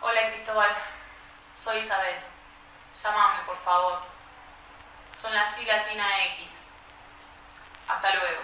Hola Cristóbal, Soy Isabel. Llámame, por favor. Son las I latina X. Hasta luego.